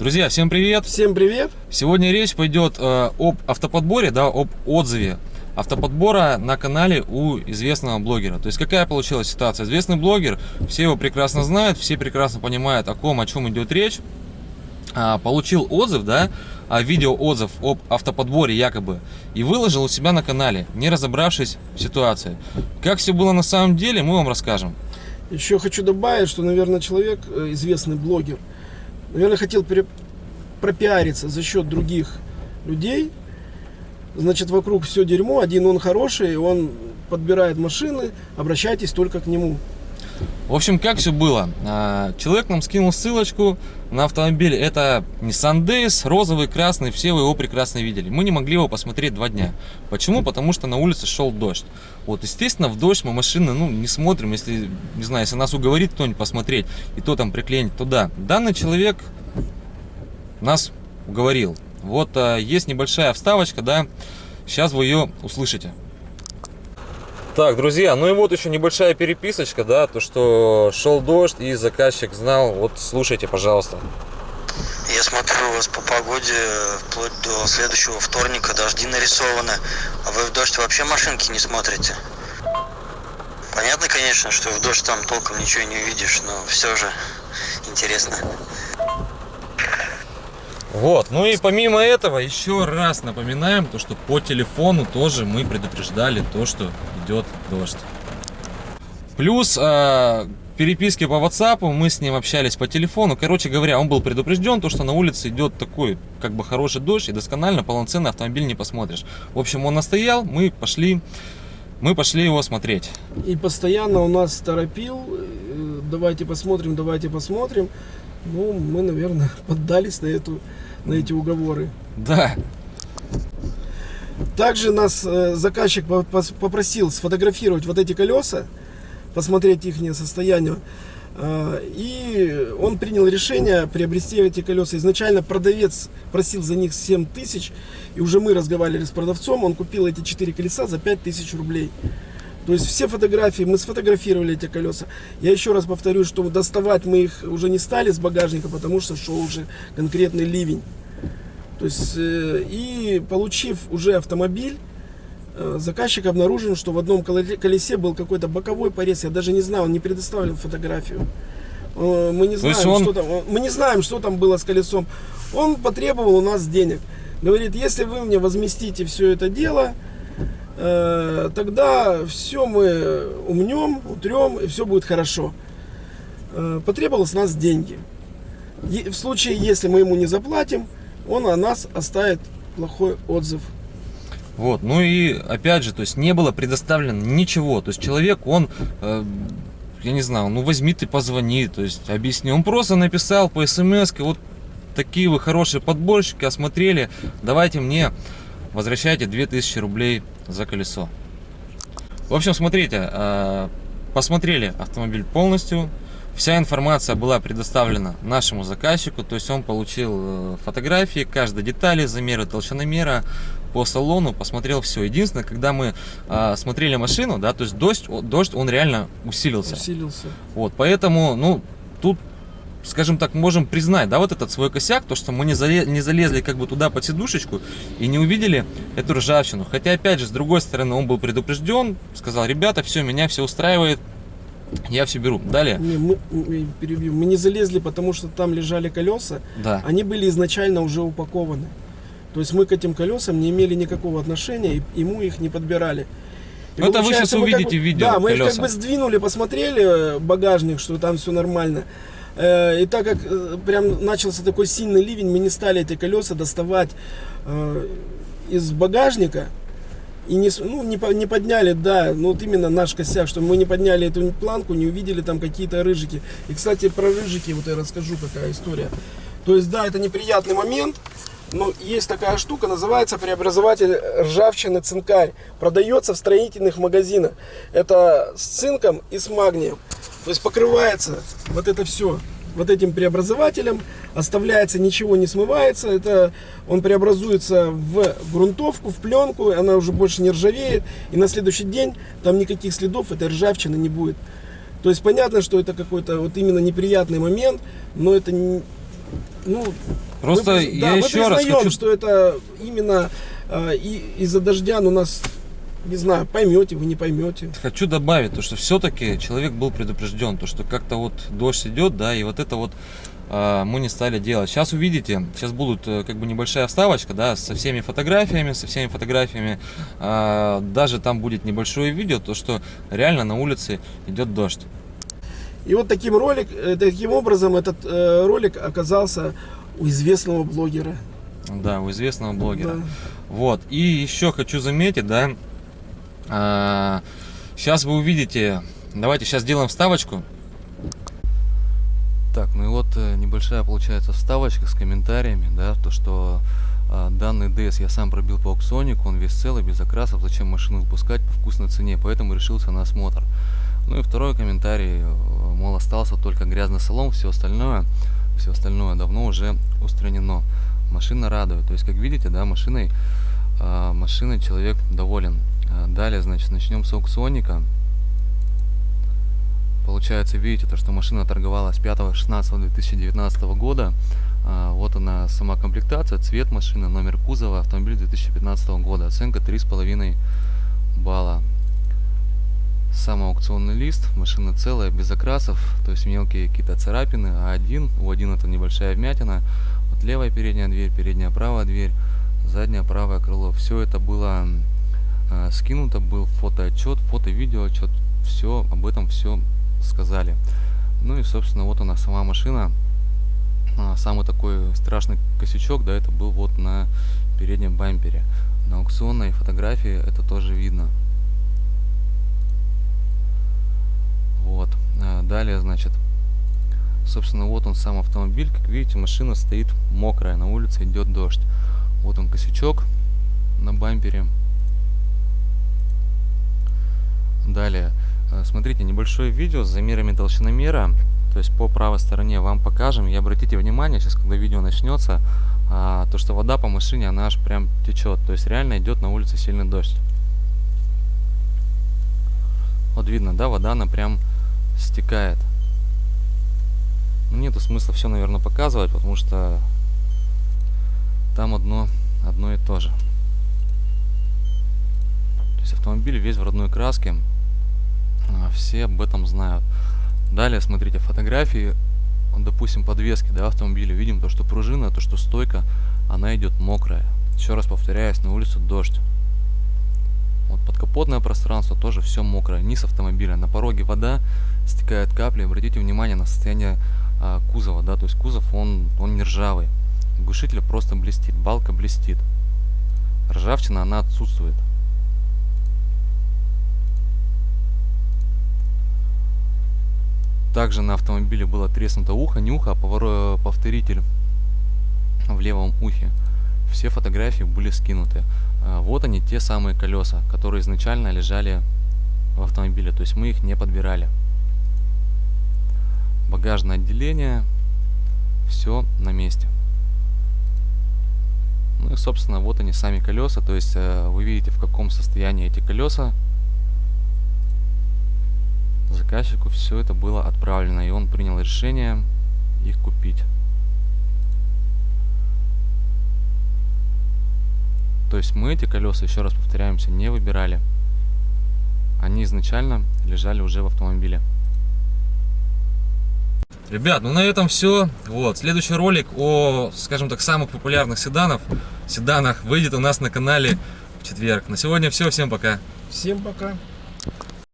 Друзья, всем привет! Всем привет! Сегодня речь пойдет э, об автоподборе, да, об отзыве автоподбора на канале у известного блогера. То есть какая получилась ситуация? Известный блогер, все его прекрасно знают, все прекрасно понимают, о ком, о чем идет речь. А, получил отзыв, да, а, видео отзыв об автоподборе якобы, и выложил у себя на канале, не разобравшись в ситуации. Как все было на самом деле, мы вам расскажем. Еще хочу добавить, что, наверное, человек, э, известный блогер, наверное, хотел пропиариться за счет других людей. Значит, вокруг все дерьмо, один он хороший, он подбирает машины, обращайтесь только к нему. В общем, как все было? А, человек нам скинул ссылочку на автомобиль. Это Nissan Days, розовый, красный, все вы его прекрасно видели. Мы не могли его посмотреть два дня. Почему? Потому что на улице шел дождь. Вот, естественно, в дождь мы машины ну, не смотрим, если, не знаю, если нас уговорит кто-нибудь посмотреть, и то там приклеить туда. Данный человек нас уговорил. Вот а, есть небольшая вставочка, да, сейчас вы ее услышите. Так, друзья, ну и вот еще небольшая переписочка, да, то, что шел дождь и заказчик знал, вот слушайте, пожалуйста. Я смотрю, у вас по погоде вплоть до следующего вторника дожди нарисованы, а вы в дождь вообще машинки не смотрите. Понятно, конечно, что в дождь там толком ничего не увидишь, но все же интересно. Вот, ну и помимо этого, еще раз напоминаем, то, что по телефону тоже мы предупреждали то, что идет дождь. Плюс э, переписки по WhatsApp, мы с ним общались по телефону. Короче говоря, он был предупрежден, то, что на улице идет такой, как бы хороший дождь, и досконально полноценный автомобиль не посмотришь. В общем, он настоял, мы пошли, мы пошли его смотреть. И постоянно у нас торопил, э, давайте посмотрим, давайте посмотрим. Ну, мы, наверное, поддались на, эту, на эти уговоры. Да. Также нас э, заказчик попросил сфотографировать вот эти колеса, посмотреть их состояние. Э, и он принял решение приобрести эти колеса. Изначально продавец просил за них 7 тысяч. И уже мы разговаривали с продавцом. Он купил эти 4 колеса за 5 тысяч рублей. То есть все фотографии, мы сфотографировали эти колеса. Я еще раз повторю, что доставать мы их уже не стали с багажника, потому что шел уже конкретный ливень. То есть, э, и получив уже автомобиль, э, заказчик обнаружил, что в одном колесе был какой-то боковой порез. Я даже не знаю, он не предоставил фотографию. Э, мы не, знаем, он... что там, мы не знаем, что там было с колесом. Он потребовал у нас денег. Говорит, если вы мне возместите все это дело, тогда все мы умнем, утрем, и все будет хорошо. Э, потребовалось нас деньги. В случае, если мы ему не заплатим, он о нас оставит плохой отзыв. Вот, ну и опять же, то есть не было предоставлено ничего. То есть человек, он, э, я не знаю, ну возьми ты позвони, то есть объясни. Он просто написал по смс, вот такие вы хорошие подборщики, осмотрели, давайте мне возвращайте 2000 рублей за колесо. В общем, смотрите, э, посмотрели автомобиль полностью, вся информация была предоставлена нашему заказчику, то есть он получил э, фотографии, каждой детали, замеры толщиномера по салону, посмотрел все. Единственное, когда мы э, смотрели машину, да, то есть дождь, дождь он реально усилился. Усилился. Вот, поэтому, ну, тут скажем так, можем признать, да, вот этот свой косяк, то, что мы не, залез, не залезли как бы туда под сидушечку и не увидели эту ржавчину. Хотя, опять же, с другой стороны, он был предупрежден, сказал, ребята, все, меня все устраивает, я все беру. Далее. Не, мы, мы, перебью. мы не залезли, потому что там лежали колеса. Да. Они были изначально уже упакованы. То есть мы к этим колесам не имели никакого отношения, и ему их не подбирали. И Это вы сейчас увидите как бы, видео. Да, мы колеса. их как бы сдвинули, посмотрели багажник, что там все нормально. Э, и так как э, прям начался такой сильный ливень, мы не стали эти колеса доставать э, из багажника. И не, ну, не, не подняли, да, ну вот именно наш косяк, что мы не подняли эту планку, не увидели там какие-то рыжики. И, кстати, про рыжики вот я расскажу, какая история. То есть, да, это неприятный момент, но есть такая штука, называется преобразователь ржавчины цинкарь. Продается в строительных магазинах. Это с цинком и с магнием. То есть покрывается вот это все вот этим преобразователем, оставляется, ничего не смывается, это он преобразуется в грунтовку, в пленку, она уже больше не ржавеет, и на следующий день там никаких следов этой ржавчины не будет. То есть понятно, что это какой-то вот именно неприятный момент, но это не, Ну, Просто мы, я да, еще мы раз хочу... что это именно э, из-за дождя, ну, нас, не знаю, поймете вы, не поймете. Хочу добавить, то, что все-таки человек был предупрежден, то, что как-то вот дождь идет, да, и вот это вот а, мы не стали делать. Сейчас увидите, сейчас будут э, как бы небольшая вставочка, да, со всеми фотографиями, со всеми фотографиями, А, даже там будет небольшое видео, то, что реально на улице идет дождь. И вот таким, ролик, э, таким образом этот э, ролик оказался у известного блогера. Да, у известного блогера. Да. Вот. И еще хочу заметить, да, сейчас вы увидите, давайте сейчас сделаем вставочку. Так, ну и вот э, небольшая получается вставочка с комментариями, да, то что э, данный DS я сам пробил по аукционику, он весь целый, без окрасов, зачем машину выпускать по вкусной цене, поэтому решился на осмотр. Ну и второй комментарий, мол, остался только грязный салон, все остальное, все остальное давно уже устранено. Машина радует, то есть, как видите, да, машиной, э, машиной человек доволен. Э, Далее, значит, начнем с аукционника. Получается, видите, то, что машина торговалась 5-16-2019 года. А, Вот она сама комплектация, цвет машины, номер кузова, автомобиль 2015 года. Оценка 3,5 балла. Сам аукционный лист, машина целая, без окрасов, то есть мелкие какие-то царапины, а один, у один это небольшая вмятина, вот левая передняя дверь, передняя правая дверь, заднее правое крыло. Все это было э, скинуто, был фотоотчет, фото-видеоотчет, все, об этом все сказали. Ну и, собственно, вот она сама машина. А, Самый такой страшный косячок, да, это был вот на переднем бампере. На аукционной фотографии это тоже видно. Далее, значит, собственно, вот он сам автомобиль. Как видите, машина стоит мокрая, на улице идет дождь. Вот он косячок на бампере. Далее, э, смотрите, небольшое видео с замерами толщиномера. То есть по правой стороне вам покажем. И обратите внимание, сейчас когда видео начнется, а, то что вода по машине, она аж прям течет. То есть реально идет на улице сильный дождь. Вот видно, да, вода она прям стекает. Нету смысла все, наверное, показывать, потому что там одно, одно и то же. То есть автомобиль весь в родной краске. А, Все об этом знают. Далее, смотрите, фотографии, допустим, подвески да, автомобиля. Видим то, что пружина, то, что стойка, она идет мокрая. Еще раз повторяюсь, на улице дождь. Вот подкапотное пространство тоже все мокрое. Низ автомобиля. На пороге вода, стекает капли. Обратите внимание на состояние а, кузова. Да, то есть кузов, он, он не ржавый. Глушитель просто блестит, балка блестит. Ржавчина, она отсутствует. Также на автомобиле было треснуто ухо, не ухо, а поворо- повторитель в левом ухе. Все фотографии были скинуты. А, Вот они, те самые колеса, которые изначально лежали в автомобиле. То есть мы их не подбирали. Багажное отделение. Все на месте. Ну и, собственно, вот они сами колеса. То есть э, вы видите, в каком состоянии эти колеса заказчику все это было отправлено, и он принял решение их купить. То есть мы эти колеса, еще раз повторяемся, не выбирали. Они изначально лежали уже в автомобиле. Ребят, ну на этом все. Вот, следующий ролик о, скажем так, самых популярных седанов, седанах выйдет у нас на канале в четверг. На сегодня все, всем пока. Всем пока.